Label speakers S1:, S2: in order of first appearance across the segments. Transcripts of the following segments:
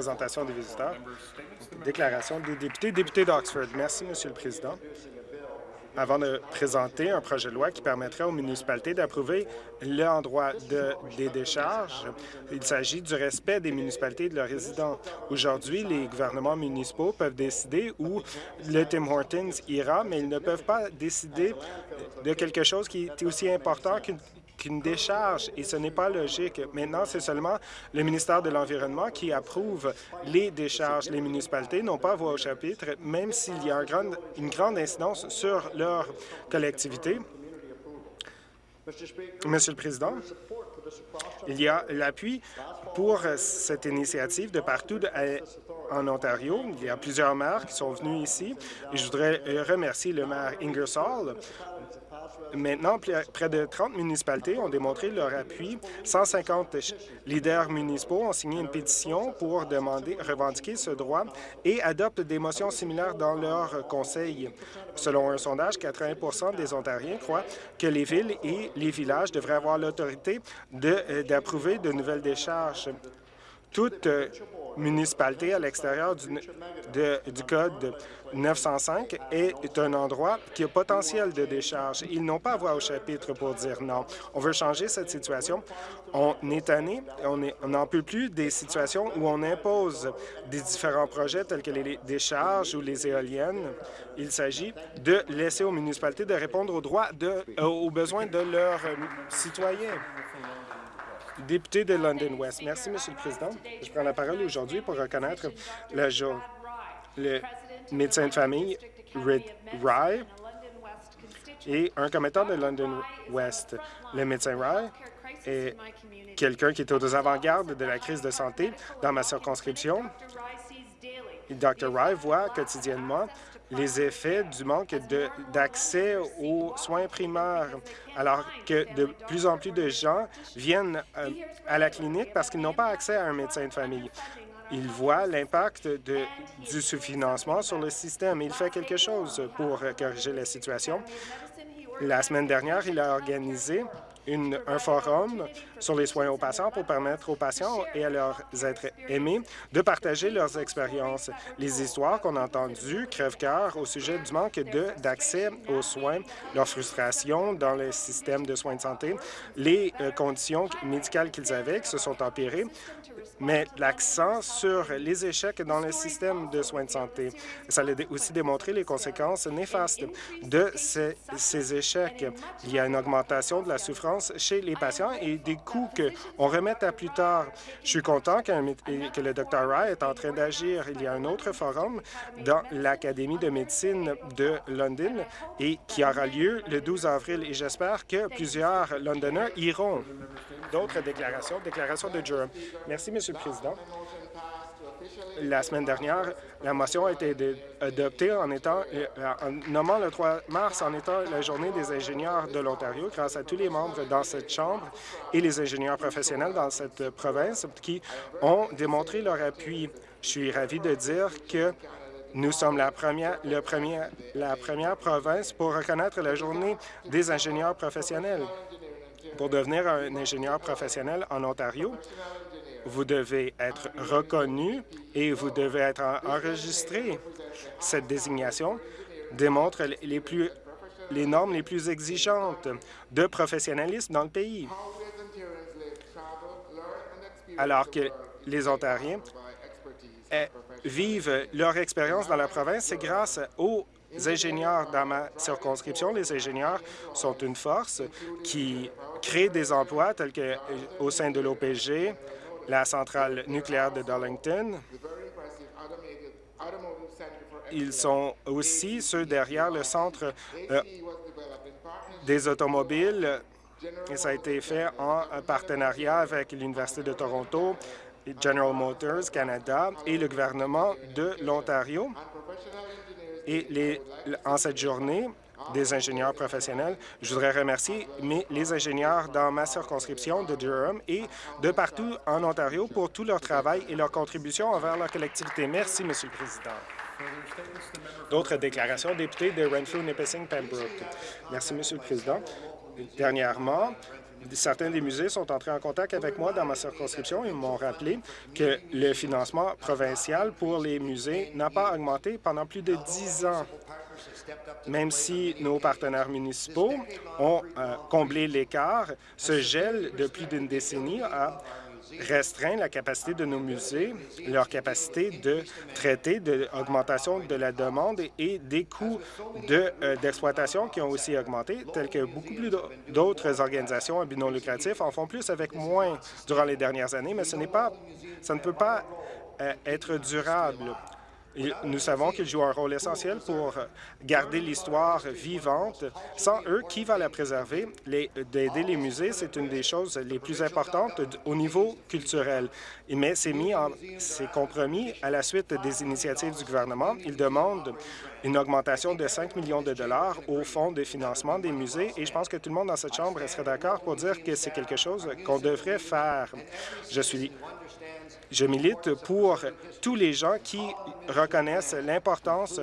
S1: présentation des visiteurs. Déclaration des députés. Député d'Oxford. Merci, Monsieur le Président avant de présenter un projet de loi qui permettrait aux municipalités d'approuver l'endroit de, des décharges. Il s'agit du respect des municipalités et de leurs résidents. Aujourd'hui, les gouvernements municipaux peuvent décider où le Tim Hortons ira, mais ils ne peuvent pas décider de quelque chose qui est aussi important qu'une qu'une décharge et ce n'est pas logique. Maintenant, c'est seulement le ministère de l'Environnement qui approuve les décharges. Les municipalités n'ont pas voix au chapitre, même s'il y a une grande incidence sur leur collectivité. Monsieur le Président, il y a l'appui pour cette initiative de partout en Ontario. Il y a plusieurs maires qui sont venus ici. Et je voudrais remercier le maire Ingersoll Maintenant, près de 30 municipalités ont démontré leur appui. 150 leaders municipaux ont signé une pétition pour demander, revendiquer ce droit et adoptent des motions similaires dans leur conseil. Selon un sondage, 80% des Ontariens croient que les villes et les villages devraient avoir l'autorité euh, d'approuver de, nouvelles décharges. Toute euh, municipalité à l'extérieur du, Code 905 est un endroit qui a potentiel de décharge. Ils n'ont pas à voix au chapitre pour dire non. On veut changer cette situation. On est tanné, on n'en peut plus des situations où on impose des différents projets tels que les décharges ou les éoliennes. Il s'agit de laisser aux municipalités de répondre aux droits de, euh, aux besoins de leurs citoyens. Député de London West. Merci, Monsieur le Président. Je prends la parole aujourd'hui pour reconnaître le, jour, le médecin de famille Rid Rye et un commettant de London West. Le médecin Rye est quelqu'un qui est aux avant-gardes de la crise de santé dans ma circonscription. Dr. Rye voit quotidiennement les effets du manque d'accès aux soins primaires, alors que de plus en plus de gens viennent euh, à la clinique parce qu'ils n'ont pas accès à un médecin de famille. Il voit l'impact du sous-financement sur le système. Il fait quelque chose pour corriger la situation. La semaine dernière, il a organisé un forum sur les soins aux patients pour permettre aux patients et à leurs êtres aimés de partager leurs expériences. Les histoires qu'on a entendues crèvent-cœur au sujet du manque d'accès aux soins, leur frustration dans le système de soins de santé, les euh, conditions médicales qu'ils avaient qui se sont empirées, mais l'accent sur les échecs dans le système de soins de santé. Ça a aussi démontré les conséquences néfastes de ces, ces échecs. Il y a une augmentation de la souffrance chez les patients et des coûts qu'on remet à plus tard. Je suis content que le Dr. Rye est en train d'agir. Il y a un autre forum dans l'Académie de médecine de London et qui aura lieu le 12 avril et j'espère que plusieurs Londoners iront. D'autres déclarations, déclaration de Durham. Merci, Monsieur le Président. La semaine dernière, la motion a été adoptée en, étant, euh, en nommant le 3 mars en étant la journée des ingénieurs de l'Ontario grâce à tous les membres dans cette Chambre et les ingénieurs professionnels dans cette province qui ont démontré leur appui. Je suis ravi de dire que nous sommes la première, la première province pour reconnaître la journée des ingénieurs professionnels. Pour devenir un ingénieur professionnel en Ontario, vous devez être reconnu et vous devez être enregistré. Cette désignation démontre les, normes les plus exigeantes de professionnalisme dans le pays. Alors que les Ontariens eh, vivent leur expérience dans la province, c'est grâce aux ingénieurs dans ma circonscription. Les ingénieurs sont une force qui crée des emplois tels qu'au euh, sein de l'OPG, la centrale nucléaire de Darlington. Ils sont aussi ceux derrière le centre euh, des automobiles. Et ça a été fait en partenariat avec l'Université de Toronto, General Motors Canada et le gouvernement de l'Ontario. Et en cette journée, des ingénieurs professionnels. Je voudrais remercier les ingénieurs dans ma circonscription de Durham et de partout en Ontario pour tout leur travail et leur contribution envers leur collectivité. Merci, Monsieur le Président. D'autres déclarations, député de Renfrew, Nipissing, Pembroke. Merci, Monsieur le Président. Dernièrement, certains des musées sont entrés en contact avec moi dans ma circonscription et m'ont rappelé que le financement provincial pour les musées n'a pas augmenté pendant plus de dix ans. Même si nos partenaires municipaux ont euh, comblé l'écart, ce gel de plus d'une décennie a restreint la capacité de nos musées, leur capacité de traiter de l'augmentation de la demande et des coûts euh, d'exploitation qui ont aussi augmenté, tels que beaucoup plus d'autres organisations à but non lucratif en font plus avec moins durant les dernières années, mais ce n'est pas, ça ne peut pas euh, être durable. Nous savons qu'ils jouent un rôle essentiel pour garder l'histoire vivante. Sans eux, qui va la préserver? D'aider les musées, c'est une des choses les plus importantes au niveau culturel. Mais c'est mis en compromis à la suite des initiatives du gouvernement. Il demande une augmentation de 5 millions de dollars au fonds de financement des musées et je pense que tout le monde dans cette Chambre serait d'accord pour dire que c'est quelque chose qu'on devrait faire. Je suis je milite pour tous les gens qui reconnaissent l'importance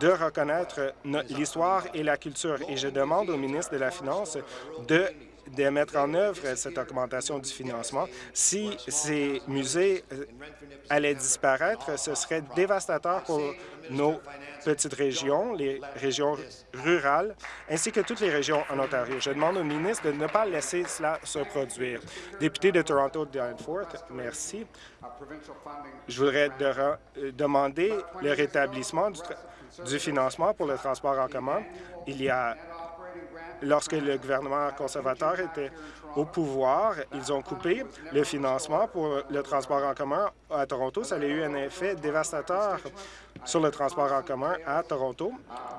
S1: de reconnaître l'histoire et la culture. Et je demande au ministre de la Finance de de mettre en œuvre cette augmentation du financement. Si ces musées euh, allaient disparaître, ce serait dévastateur pour nos petites régions, les régions rurales, ainsi que toutes les régions en Ontario. Je demande au ministre de ne pas laisser cela se produire. Député de Toronto, Danforth, merci. Je voudrais euh, demander le rétablissement du, du financement pour le transport en commun. Il y a lorsque le gouvernement conservateur était au pouvoir, ils ont coupé le financement pour le transport en commun à Toronto. Ça a eu un effet dévastateur sur le transport en commun à Toronto.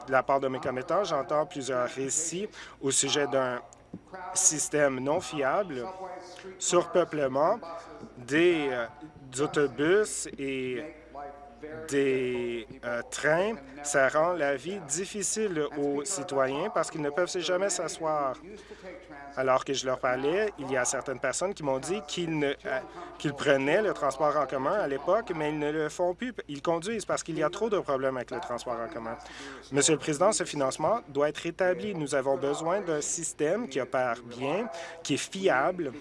S1: De la part de mes commettants, j'entends plusieurs récits au sujet d'un système non fiable, surpeuplement des, euh, autobus et des euh, trains, ça rend la vie difficile aux citoyens parce qu'ils ne peuvent jamais s'asseoir. Alors que je leur parlais, il y a certaines personnes qui m'ont dit qu'ils euh, prenaient le transport en commun à l'époque, mais ils ne le font plus. Ils conduisent parce qu'il y a trop de problèmes avec le transport en commun. Monsieur le Président, ce financement doit être rétabli. Nous avons besoin d'un système qui opère bien, qui est fiable.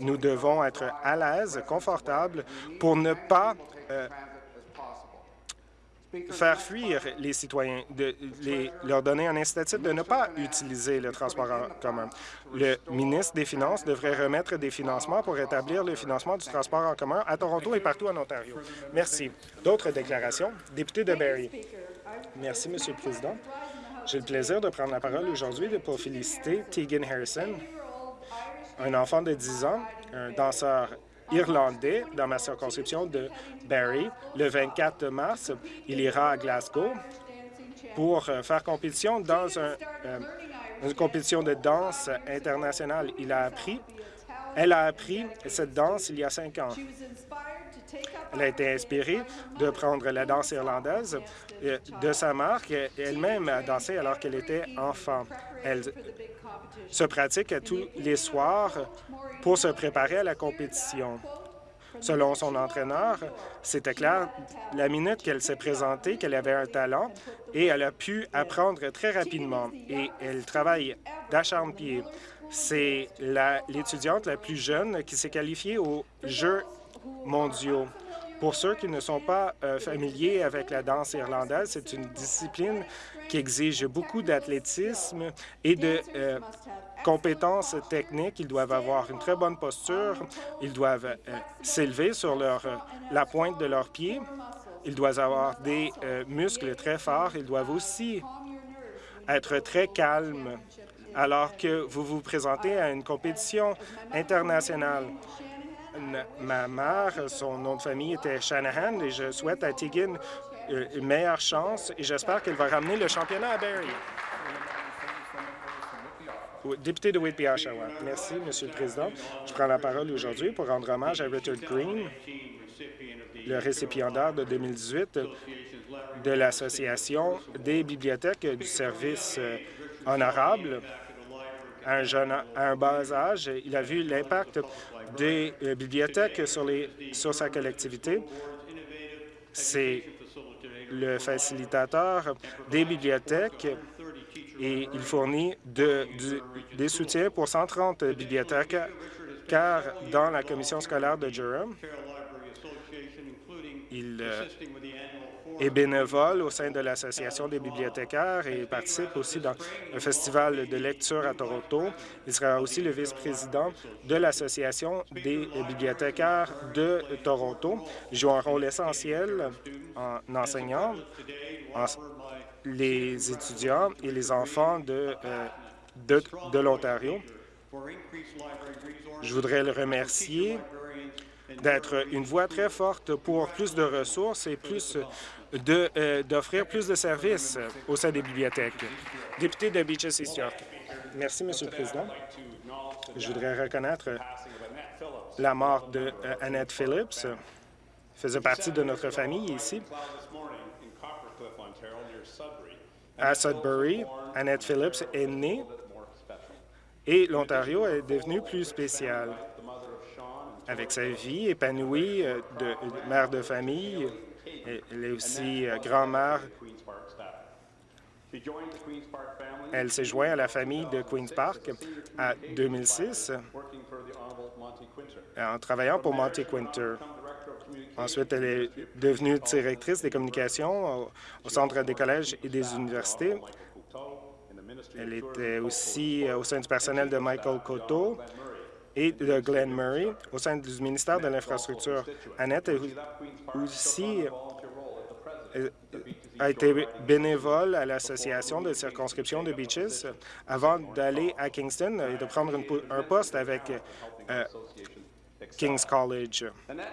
S1: Nous devons être à l'aise, confortables, pour ne pas euh, faire fuir les citoyens, de leur donner un incitatif de ne pas utiliser le transport en commun. Le ministre des Finances devrait remettre des financements pour établir le financement du transport en commun à Toronto et partout en Ontario. Merci. D'autres déclarations? Député de Barrie. Merci, Monsieur le Président. J'ai le plaisir de prendre la parole aujourd'hui pour féliciter Tegan Harrison, un enfant de 10 ans, un danseur irlandais dans ma circonscription de Barrie. Le 24 mars, il ira à Glasgow pour euh, faire compétition dans euh, une compétition de danse internationale. Il a appris, elle a appris cette danse il y a cinq ans. Elle a été inspirée de prendre la danse irlandaise euh, de sa marque. Elle-même a dansé alors qu'elle était enfant. Se pratique tous les soirs pour se préparer à la compétition. Selon son entraîneur, c'était clair la minute qu'elle s'est présentée qu'elle avait un talent et elle a pu apprendre très rapidement et elle travaille d'acharne-pied. C'est l'étudiante la, plus jeune qui s'est qualifiée aux Jeux mondiaux. Pour ceux qui ne sont pas euh, familiers avec la danse irlandaise, c'est une discipline qui exige beaucoup d'athlétisme et de euh, compétences techniques. Ils doivent avoir une très bonne posture. Ils doivent euh, s'élever sur la pointe de leurs pieds. Ils doivent avoir des muscles très forts. Ils doivent aussi être très calmes alors que vous vous présentez à une compétition internationale. Ma mère, son nom de famille était Shanahan et je souhaite à Tegan euh, une meilleure chance et j'espère qu'elle va ramener le championnat à Barrie. Député de Whitby, Oshawa. Merci, Monsieur le Président. Je prends la parole aujourd'hui pour rendre hommage à Richard Green, le récipiendaire de 2018 de l'Association des bibliothèques du service euh, honorable. Un, jeune, à un bas âge, il a vu l'impact des euh, bibliothèques sur, les, sur sa collectivité. C'est le facilitateur des bibliothèques et il fournit de, des soutiens pour 130 bibliothèques car dans la commission scolaire de Durham. Il euh, est bénévole au sein de l'Association des bibliothécaires et participe aussi dans un festival de lecture à Toronto. Il sera aussi le vice-président de l'Association des bibliothécaires de Toronto. Il joue un rôle essentiel en enseignant les étudiants et les enfants euh, de, de l'Ontario. Je voudrais le remercier d'être une voix très forte pour plus de ressources et plus euh, d'offrir plus de services au sein des bibliothèques. Député de Beaches East York. Merci, Monsieur le Président. Je voudrais reconnaître la mort de euh, Annette Phillips. Elle faisait partie de notre famille ici. À Sudbury, Annette Phillips est née et l'Ontario est devenu plus spécial. Avec sa vie épanouie euh, de mère de famille, elle est aussi euh, grand-mère. Elle s'est jointe à la famille de Queen's Park en 2006 en travaillant pour Monty Quinter. Ensuite, elle est devenue directrice des communications au Centre des collèges et des universités. Elle était aussi euh, au sein du personnel de Michael Cotto et de Glenn Murray au sein du ministère de l'Infrastructure. Annette aussi euh, a été bénévole à l'association de circonscription de Beaches avant d'aller à Kingston et de prendre un poste avec euh, King's College.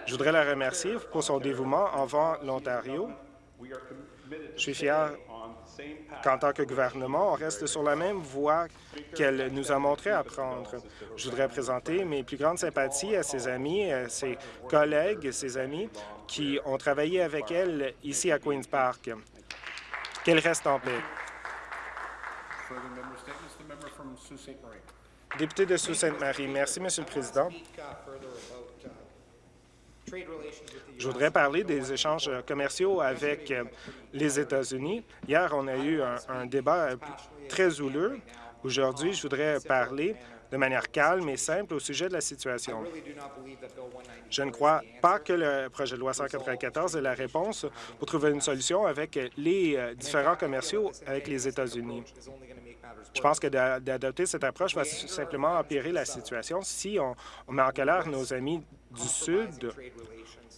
S1: Je voudrais la remercier pour son dévouement envers l'Ontario. Je suis fier qu'en tant que gouvernement, on reste sur la même voie qu'elle nous a montré à prendre. Je voudrais présenter mes plus grandes sympathies à ses amis, à ses collègues, ses amis qui ont travaillé avec elle ici à Queen's Park. Qu'elle reste en paix. Député de Sault-Sainte-Marie. Merci, Monsieur le Président. Je voudrais parler des échanges commerciaux avec euh, les États-Unis. Hier, on a eu un, débat euh, très houleux. Aujourd'hui, je voudrais parler de manière calme et simple au sujet de la situation. Je ne crois pas que le projet de loi 194 est la réponse pour trouver une solution avec les euh, différents commerciaux avec les États-Unis. Je pense que d'adopter cette approche va simplement empirer la situation. Si on, met en colère nos amis du Sud,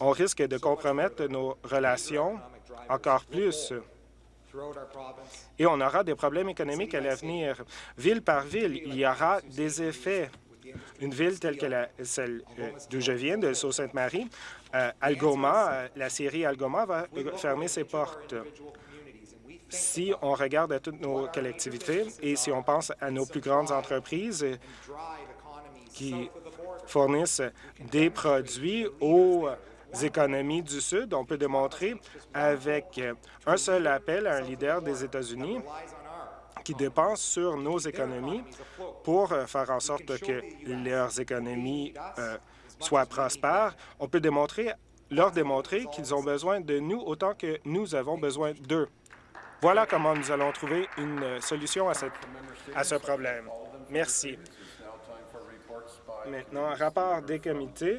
S1: on risque de compromettre nos relations encore plus. Et on aura des problèmes économiques à l'avenir. Ville par ville, il y aura des effets. Une ville telle que celle euh, d'où je viens, de Sault-Sainte-Marie, euh, Algoma, euh, la série Algoma va fermer ses portes. Si on regarde à toutes nos collectivités et si on pense à nos plus grandes entreprises qui fournissent des produits aux économies du Sud. On peut démontrer avec un seul appel à un leader des États-Unis qui dépense sur nos économies pour faire en sorte que leurs économies euh, soient prospères. On peut démontrer, leur démontrer qu'ils ont besoin de nous autant que nous avons besoin d'eux. Voilà comment nous allons trouver une solution à, cette, à ce problème. Merci. Maintenant, rapport des comités.